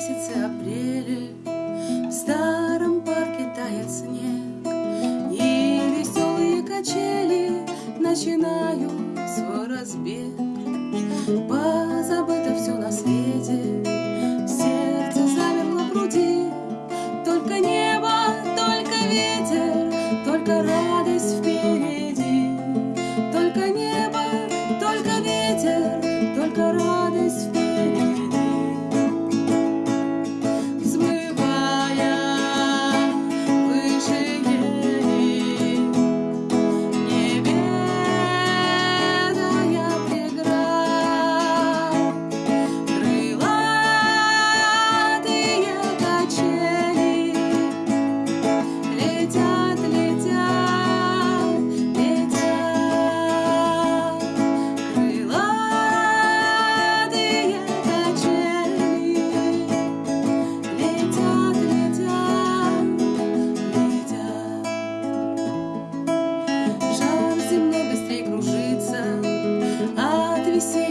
месяце апреля. В старом парке тает снег И веселые качели начинают свой разбег. Позабыто все на свете Сердце замерло в груди. Только небо, только ветер Только радость впереди see